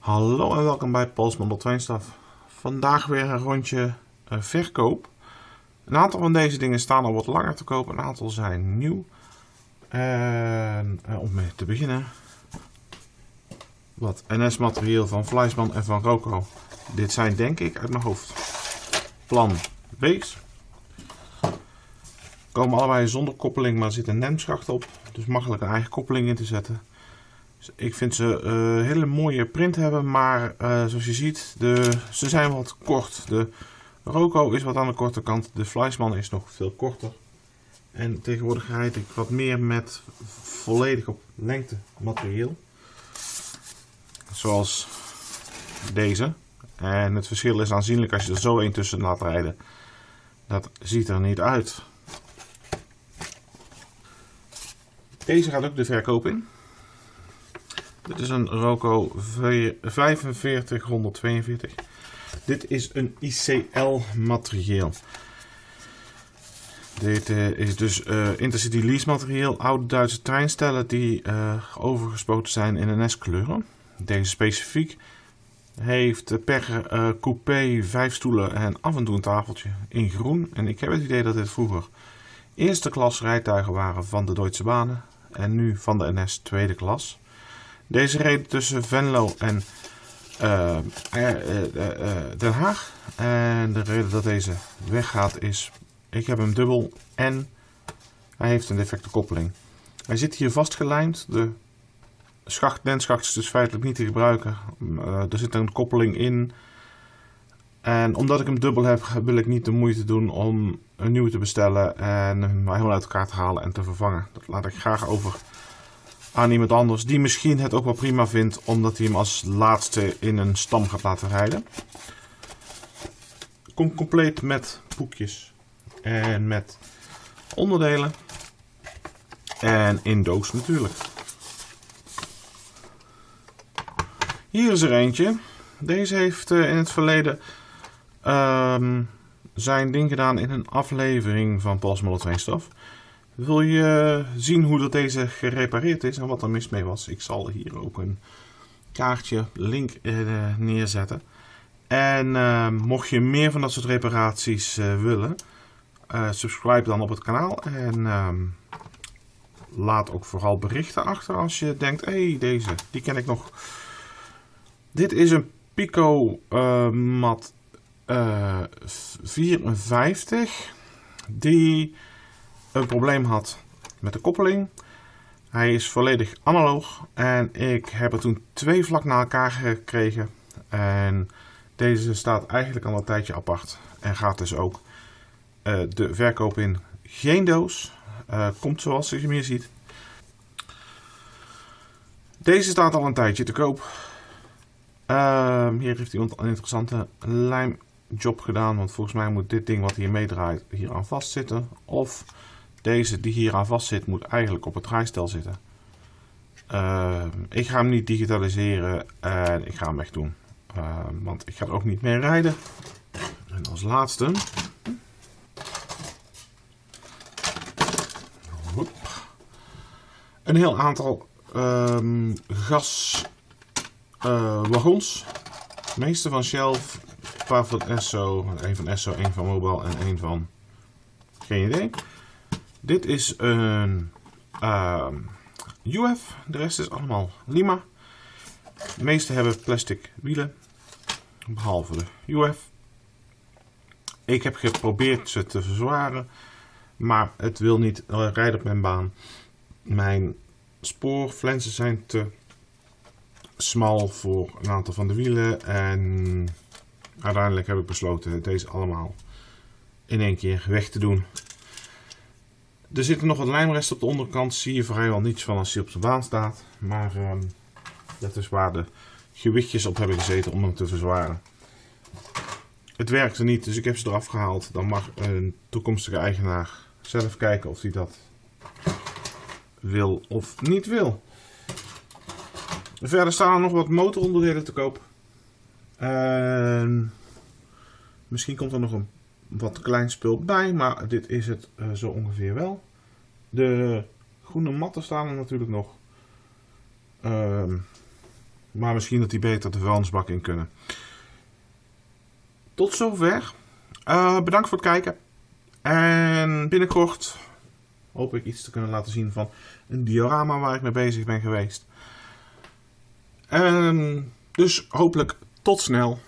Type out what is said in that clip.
Hallo en welkom bij Pols Model Trainstaf. Vandaag weer een rondje uh, verkoop. Een aantal van deze dingen staan al wat langer te koop, een aantal zijn nieuw. En uh, om mee te beginnen, wat NS-materieel van Fleisman en van Roco. Dit zijn denk ik uit mijn hoofd plan B's. Komen allebei zonder koppeling, maar er zit een NEM-schacht op. Dus makkelijk een eigen koppeling in te zetten. Ik vind ze uh, hele mooie print hebben, maar uh, zoals je ziet, de, ze zijn wat kort. De Roco is wat aan de korte kant, de Fleisman is nog veel korter. En tegenwoordig rijd ik wat meer met volledig op lengte materieel. Zoals deze. En het verschil is aanzienlijk als je er zo een tussen laat rijden. Dat ziet er niet uit. Deze gaat ook de verkoop in. Dit is een Roco 4542. Dit is een ICL materieel. Dit uh, is dus uh, Intercity lease materieel. Oude Duitse treinstellen die uh, overgespoten zijn in NS-kleuren. Deze specifiek heeft per coupé vijf stoelen en af en toe een tafeltje in groen. En ik heb het idee dat dit vroeger eerste klas rijtuigen waren van de Duitse banen en nu van de NS tweede klas. Deze reden tussen Venlo en uh, uh, uh, Den Haag. En de reden dat deze weggaat is, ik heb hem dubbel en hij heeft een defecte koppeling. Hij zit hier vastgelijmd. De schacht, lenschacht is dus feitelijk niet te gebruiken. er zit een koppeling in. En omdat ik hem dubbel heb, wil ik niet de moeite doen om een nieuwe te bestellen en hem helemaal uit elkaar te halen en te vervangen. Dat laat ik graag over aan iemand anders die misschien het ook wel prima vindt omdat hij hem als laatste in een stam gaat laten rijden. Komt compleet met boekjes en met onderdelen en in doos natuurlijk. Hier is er eentje. Deze heeft in het verleden um, zijn ding gedaan in een aflevering van Paul's Model 2 Stof. Wil je zien hoe dat deze gerepareerd is en wat er mis mee was? Ik zal hier ook een kaartje, link uh, neerzetten. En uh, mocht je meer van dat soort reparaties uh, willen, subscribe dan op het kanaal. En ehm, laat ook vooral berichten achter als je denkt, hé hey, deze, die ken ik nog. Dit is een Pico mat 54 die een probleem had met de koppeling. Hij is volledig analoog en ik heb er toen twee vlak na elkaar gekregen. En deze staat eigenlijk al een tijdje apart en gaat dus ook uh, de verkoop in. Geen doos, uh, komt zoals je hier ziet. Deze staat al een tijdje te koop. Uh, hier heeft iemand een interessante lijm job gedaan. Want volgens mij moet dit ding wat hier meedraait hier aan vastzitten. Of deze die hier aan vast zit moet eigenlijk op het draaistel zitten. Uh, ik ga hem niet digitaliseren en ik ga hem weg doen. Uh, want ik ga er ook niet meer rijden. En als laatste... Een heel aantal um, gaswagons. Uh, de meeste van Shell, paar van Esso, een van Esso, een van Mobile en een van... Geen idee. Dit is een ehm, UF, de rest is allemaal Lima. De meeste hebben plastic wielen, behalve de UF. Ik heb geprobeerd ze te verzwaren, maar het wil niet rijden op mijn baan. Mijn spoorflensen zijn te smal voor een aantal van de wielen en uiteindelijk heb ik besloten deze allemaal in één keer weg te doen. Er zitten nog wat lijmresten op de onderkant. Zie je vrijwel niets van als hij op de baan staat. Maar um, dat is waar de gewichtjes op hebben gezeten om hem te verzwaren. Het werkte niet, dus ik heb ze eraf gehaald. Dan mag een toekomstige eigenaar zelf kijken of hij dat wil of niet wil. Verder staan er nog wat motoronderdelen te koop. En misschien komt er nog een wat klein spul bij, maar dit is het uh, zo ongeveer wel. De groene matten staan er natuurlijk nog. Uh, Maar misschien dat die beter de vuilnisbak in kunnen. Tot zover. Uh, bedankt voor het kijken. En binnenkort hoop ik iets te kunnen laten zien van een diorama waar ik mee bezig ben geweest. En dus hopelijk tot snel.